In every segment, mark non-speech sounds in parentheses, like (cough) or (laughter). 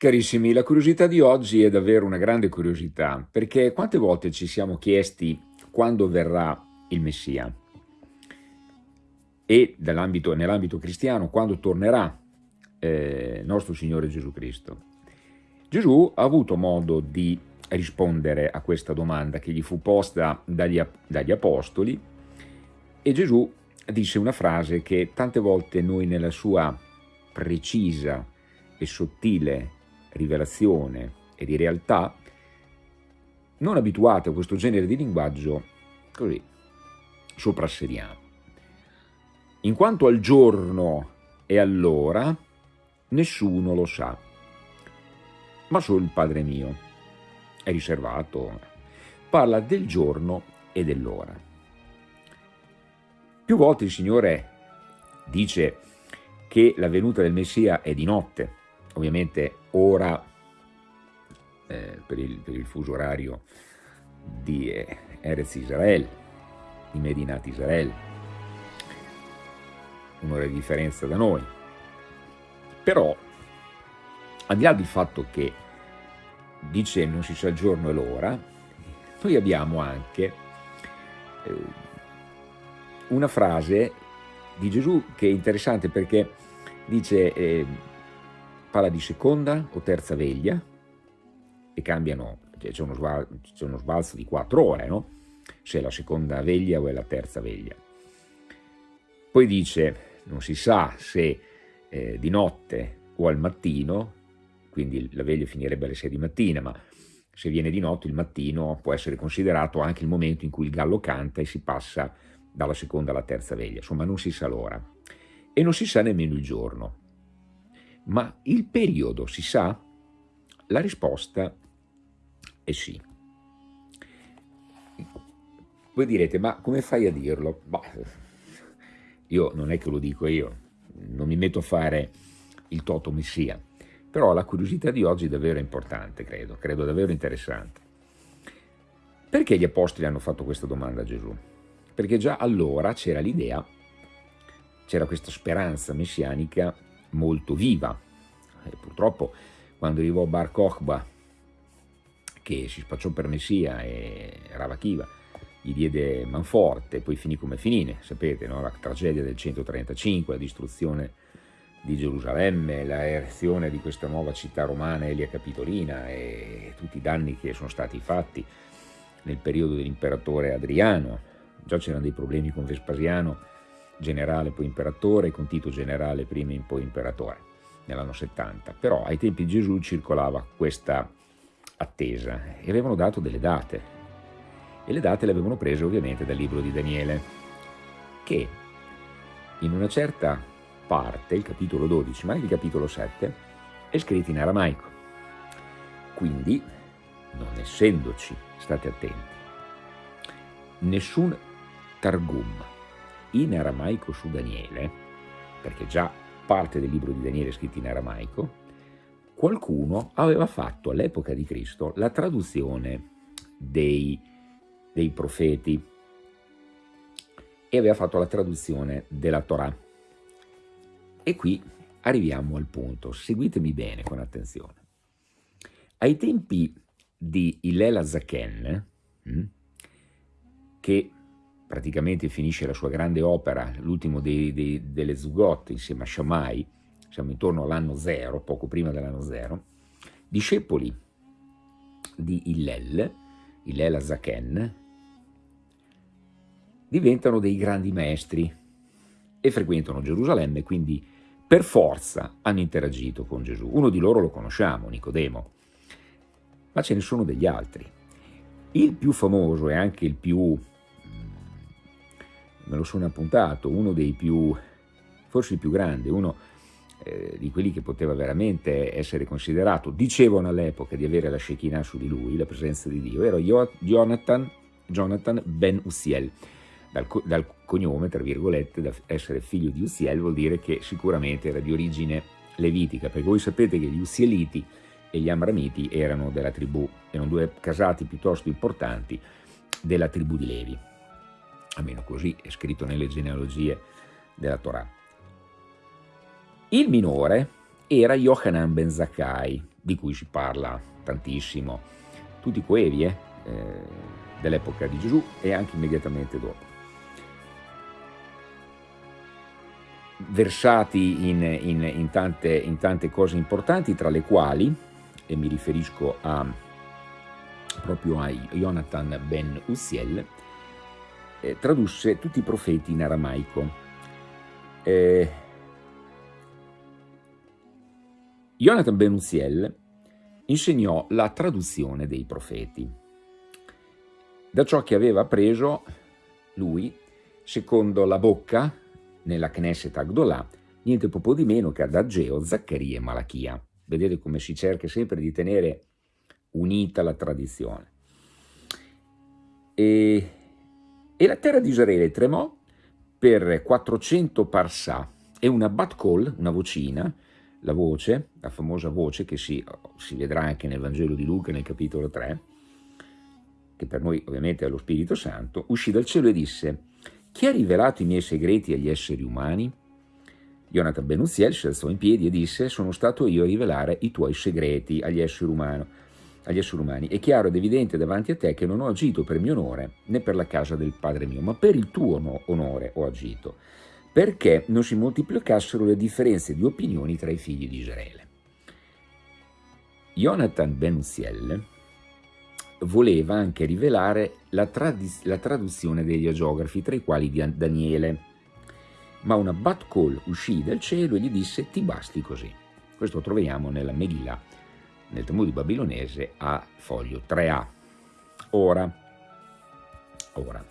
Carissimi, la curiosità di oggi è davvero una grande curiosità, perché quante volte ci siamo chiesti quando verrà il Messia e nell'ambito cristiano quando tornerà eh, nostro Signore Gesù Cristo. Gesù ha avuto modo di rispondere a questa domanda che gli fu posta dagli, dagli apostoli e Gesù disse una frase che tante volte noi nella sua precisa e sottile rivelazione e di realtà, non abituati a questo genere di linguaggio, così soprassediamo. In quanto al giorno e all'ora, nessuno lo sa, ma solo il Padre mio. È riservato, parla del giorno e dell'ora. Più volte il Signore dice che la venuta del Messia è di notte, ovviamente ora eh, per, il, per, il, fuso orario di eh, Erez Israel, di Medinat Israel, un'ora di differenza da noi. Però, al di là del fatto che dice non si sa il giorno e l'ora, noi abbiamo anche eh, una frase di Gesù che è interessante perché dice eh, parla di seconda o terza veglia e cambiano, c'è uno, uno, sbalzo di quattro ore, no? se è la seconda veglia o è la terza veglia. Poi dice, non si sa se eh, di notte o al mattino, quindi la veglia finirebbe alle 6 di mattina, ma se viene di notte il mattino può essere considerato anche il momento in cui il gallo canta e si passa dalla seconda alla terza veglia, insomma non si sa l'ora e non si sa nemmeno il giorno. Ma il periodo si sa? La risposta è sì. Voi direte, ma come fai a dirlo? Bah, io non è che lo dico io, non mi metto a fare il toto messia, però la curiosità di oggi è davvero importante, credo, credo davvero interessante. Perché gli apostoli hanno fatto questa domanda a Gesù? Perché già allora c'era l'idea, c'era questa speranza messianica molto viva. E purtroppo quando arrivò Bar Kokhba, che si spacciò per Messia e Ravakiva, gli diede manforte, poi finì come finì, sapete, no? la tragedia del 135, la distruzione di Gerusalemme, la erezione di questa nuova città romana Elia Capitolina e tutti i danni che sono stati fatti nel periodo dell'imperatore Adriano. Già c'erano dei problemi con Vespasiano, generale poi imperatore, con Tito generale prima e poi imperatore, nell'anno 70. Però ai tempi di Gesù circolava questa attesa e avevano dato delle date. E le date le avevano prese ovviamente dal libro di Daniele, che in una certa parte, il capitolo 12, ma anche il capitolo 7, è scritto in aramaico. Quindi, non essendoci, state attenti, nessun Targum in aramaico su Daniele, perché già parte del libro di Daniele è scritto in aramaico, qualcuno aveva fatto all'epoca di Cristo la traduzione dei, dei profeti e aveva fatto la traduzione della Torah. E qui arriviamo al punto, seguitemi bene con attenzione. Ai tempi di Ilela Zaken, hm, che praticamente finisce la sua grande opera, l'ultimo delle Zugot insieme a Shammai, siamo intorno all'anno zero, poco prima dell'anno zero, discepoli di Hillel, Hillel Azaken, diventano dei grandi maestri e frequentano Gerusalemme, quindi per forza hanno interagito con Gesù. Uno di loro lo conosciamo, Nicodemo, ma ce ne sono degli altri. Il più famoso e anche il più me lo sono appuntato, uno dei più, forse il più grande, uno eh, di quelli che poteva veramente essere considerato, dicevano all'epoca di avere la Shekinah su di lui, la presenza di Dio, era Jonathan, Jonathan ben Uziel, dal, dal, cognome, tra virgolette, da essere figlio di Uziel vuol dire che sicuramente era di origine levitica, perché voi sapete che gli Uzieliti e gli Amramiti erano della tribù, erano due casati piuttosto importanti della tribù di Levi almeno così è scritto nelle genealogie della Torah. Il minore era Yohanan ben Zakkai, di cui si parla tantissimo, tutti coevi eh, eh, dell'epoca di Gesù e anche immediatamente dopo. Versati in, in, in, tante, in tante cose importanti, tra le quali, e mi riferisco a, proprio a Jonathan ben Uziel, eh, tradusse tutti i profeti in aramaico. Eh, Jonathan ben Uziel insegnò la traduzione dei profeti. Da ciò che aveva appreso lui, secondo la bocca, nella Knesset Agdolà, niente poco di meno che ad Ageo, Zaccaria e Malachia. Vedete come si cerca sempre di tenere unita la tradizione. E, e la terra di Israele tremò per 400 parsà e una bat call, una vocina, la voce, la famosa voce che si, si vedrà anche nel Vangelo di Luca nel capitolo 3, che per noi ovviamente è lo Spirito Santo, uscì dal cielo e disse «Chi ha rivelato i miei segreti agli esseri umani?» Jonathan Benuziel si alzò in piedi e disse «Sono stato io a rivelare i tuoi segreti agli esseri umani agli esseri umani. È chiaro ed evidente davanti a te che non ho agito per mio onore né per la casa del Padre mio, ma per il tuo onore ho agito, perché non si moltiplicassero le differenze di opinioni tra i figli di Israele. Jonathan Ben voleva anche rivelare la, la, traduzione degli agiografi, tra i quali Daniele, ma una bat call uscì dal cielo e gli disse ti basti così. Questo troviamo nella Megillah nel Talmud babilonese a foglio 3a. Ora, ora,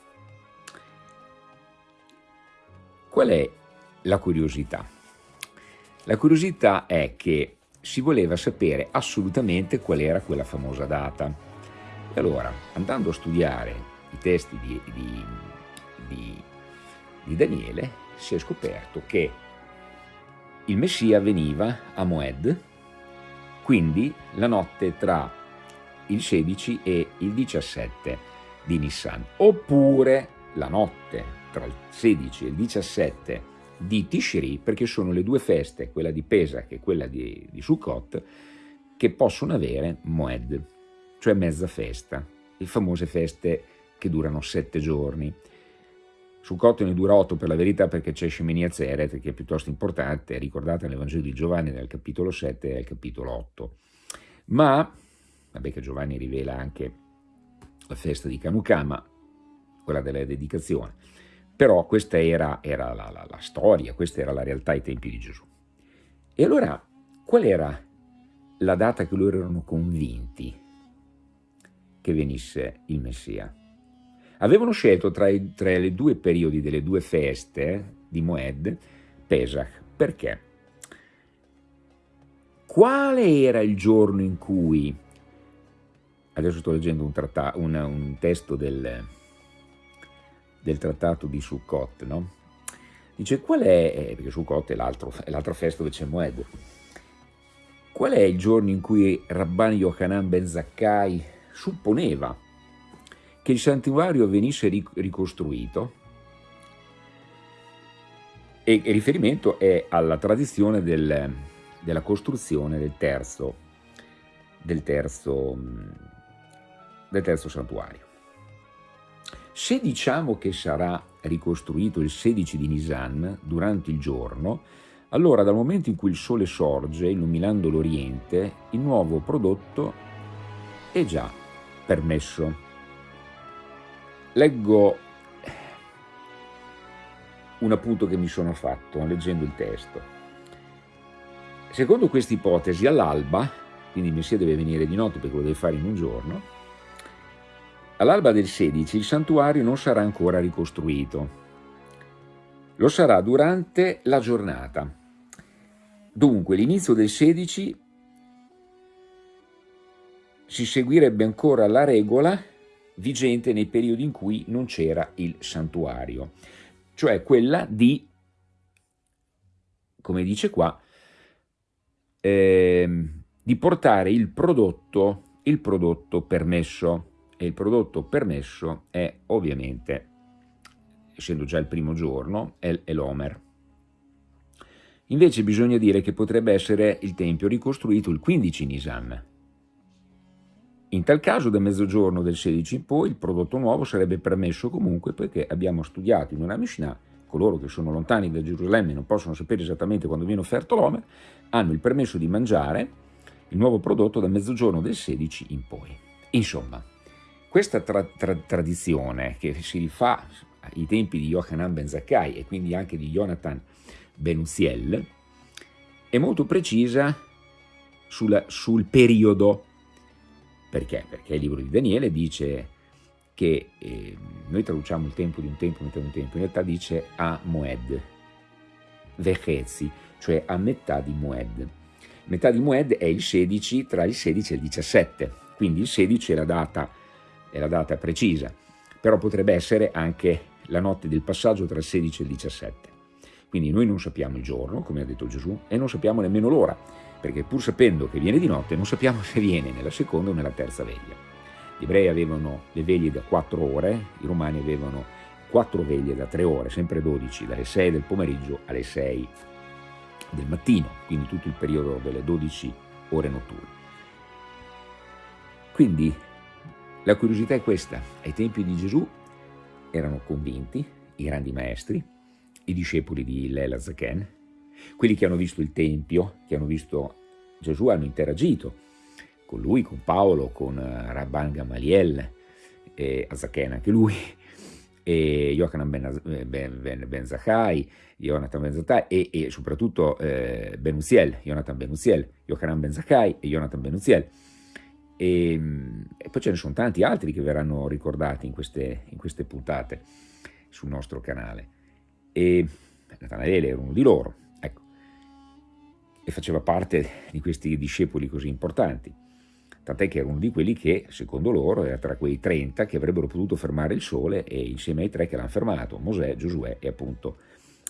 qual è la curiosità? La curiosità è che si voleva sapere assolutamente qual era quella famosa data. E allora, andando a studiare i testi di, di, di, di Daniele, si è scoperto che il Messia veniva a Moed, quindi la notte tra il 16 e il 17 di Nissan, oppure la notte tra il 16 e il 17 di Tishri, perché sono le due feste, quella di Pesach e quella di, di Sukkot, che possono avere Moed, cioè mezza festa, le famose feste che durano sette giorni. Sukkot ne dura otto per la verità perché c'è Shemini Atzeret che è piuttosto importante, è ricordata nel Vangelo di Giovanni nel capitolo 7 e nel capitolo 8. Ma, vabbè che Giovanni rivela anche la festa di Kanukama, quella della dedicazione, però questa era, era la, la, la storia, questa era la realtà ai tempi di Gesù. E allora, qual era la data che loro erano convinti che venisse il Messia? Avevano scelto tra i, tra i due periodi delle due feste di Moed Pesach. Perché? Quale era il giorno in cui, adesso sto leggendo un, un, un testo del, del, trattato di Sukkot, no? Dice, qual è, eh, perché Sukkot è l'altra festa dove c'è Moed, qual è il giorno in cui Rabban Yochanan ben Zakkai supponeva che il santuario venisse ricostruito e il riferimento è alla tradizione del, della costruzione del terzo, del terzo, del terzo santuario. Se diciamo che sarà ricostruito il 16 di Nisan durante il giorno, allora dal momento in cui il sole sorge illuminando l'Oriente, il nuovo prodotto è già permesso. Leggo un appunto che mi sono fatto leggendo il testo. Secondo questa ipotesi, all'alba, quindi il Messia deve venire di notte perché lo deve fare in un giorno, all'alba del 16 il santuario non sarà ancora ricostruito, lo sarà durante la giornata. Dunque l'inizio del 16 si seguirebbe ancora la regola vigente nei periodi in cui non c'era il santuario, cioè quella di, come dice qua, eh, di portare il prodotto, il prodotto permesso, e il prodotto permesso è ovviamente, essendo già il primo giorno, è, l'Omer. Invece bisogna dire che potrebbe essere il tempio ricostruito il 15 Nisan. In tal caso da mezzogiorno del 16 in poi il prodotto nuovo sarebbe permesso comunque perché abbiamo studiato in una Mishnah, coloro che sono lontani da Gerusalemme e non possono sapere esattamente quando viene offerto l'Omer, hanno il permesso di mangiare il nuovo prodotto da mezzogiorno del 16 in poi. Insomma, questa tra tra tradizione che si rifà ai tempi di Yohanan ben Zakkai e quindi anche di Jonathan ben Uziel è molto precisa sul, sul periodo. Perché? Perché il libro di Daniele dice che eh, noi traduciamo il tempo di un tempo, metà di un tempo, in realtà dice a Moed, Vechezi, cioè a metà di Moed. Metà di Moed è il 16 tra il 16 e il 17, quindi il 16 è la data è la data precisa, però potrebbe essere anche la notte del passaggio tra il 16 e il 17. Quindi noi non sappiamo il giorno, come ha detto Gesù, e non sappiamo nemmeno l'ora, perché pur sapendo che viene di notte non sappiamo (laughs) se viene nella seconda o nella terza veglia. Gli ebrei avevano le veglie da 4 ore, i romani avevano 4 veglie da 3 ore, sempre 12, dalle 6 del pomeriggio alle 6 del mattino, quindi tutto il periodo delle 12 ore notturne. Quindi la curiosità è questa, ai tempi di Gesù erano convinti i grandi maestri, i discepoli di Lela Zaken, quelli che hanno visto il Tempio, che hanno visto Gesù, hanno interagito con lui, con Paolo, con eh, Rabban Gamaliel, e Azaken anche lui, e Yochanan ben, eh, ben, ben, ben Zachai, Jonathan ben Zachai e, e soprattutto eh, Ben Uziel, Jonathan ben Uziel, Yochanan ben Zachai e Jonathan ben Uziel. E, ehm, e, poi ce ne sono tanti altri che verranno ricordati in queste, in queste puntate sul nostro canale. E Natanaele era uno di loro, e faceva parte di questi discepoli così importanti. Tant'è che era uno di quelli che, secondo loro, era tra quei 30 che avrebbero potuto fermare il sole e insieme ai tre che l'hanno fermato, Mosè, Giosuè e appunto,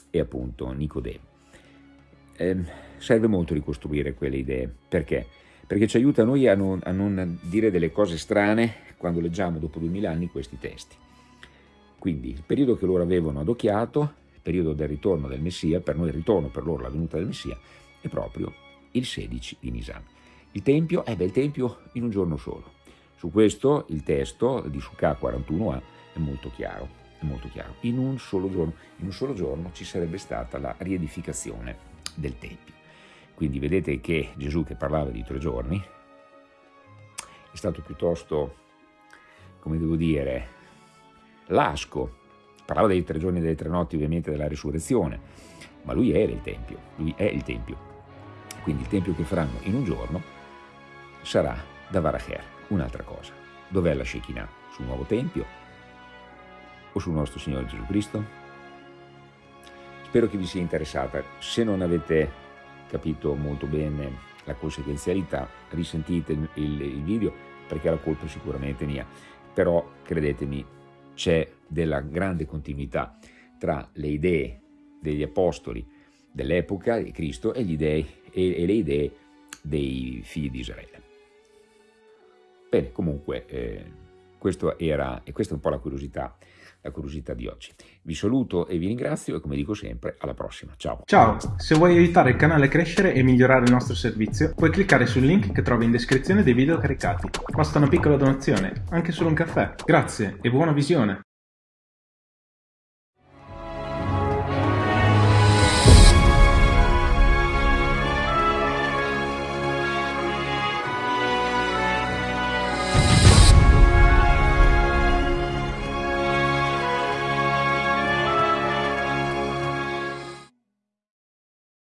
e appunto Nicodemo. Eh, serve molto ricostruire quelle idee. Perché? perché ci aiuta noi a non, a non dire delle cose strane quando leggiamo dopo duemila anni questi testi. Quindi il periodo che loro avevano adocchiato, il periodo del ritorno del Messia, per noi il ritorno, per loro la venuta del Messia, è proprio il 16 di Nisan. Il Tempio, eh beh, il Tempio in un giorno solo. Su questo il testo di Sukkah 41a è molto chiaro, è molto chiaro. In un solo giorno, in un solo giorno ci sarebbe stata la riedificazione del Tempio. Quindi vedete che Gesù che parlava di tre giorni è stato piuttosto, come devo dire, lasco. Parlava dei tre giorni e delle tre notti ovviamente della risurrezione, ma lui era il Tempio, lui è il Tempio. Quindi il Tempio che faranno in un giorno sarà da Varacher, un'altra cosa. Dov'è la Shekinah? Sul nuovo Tempio o sul nostro Signore Gesù Cristo? Spero che vi sia interessata. Se non avete capito molto bene la conseguenzialità, risentite il, il video perché la colpa è sicuramente mia, però credetemi c'è della grande continuità tra le idee degli apostoli dell'epoca di Cristo e, idee, e, e, le idee dei figli di Israele. Bene, comunque, eh, questo era, e questa è un po' la curiosità la curiosità di oggi. Vi saluto e vi ringrazio e come dico sempre alla prossima. Ciao. Ciao, se vuoi aiutare il canale a crescere e migliorare il nostro servizio puoi cliccare sul link che trovi in descrizione dei video caricati. Basta una piccola donazione, anche solo un caffè. Grazie e buona visione.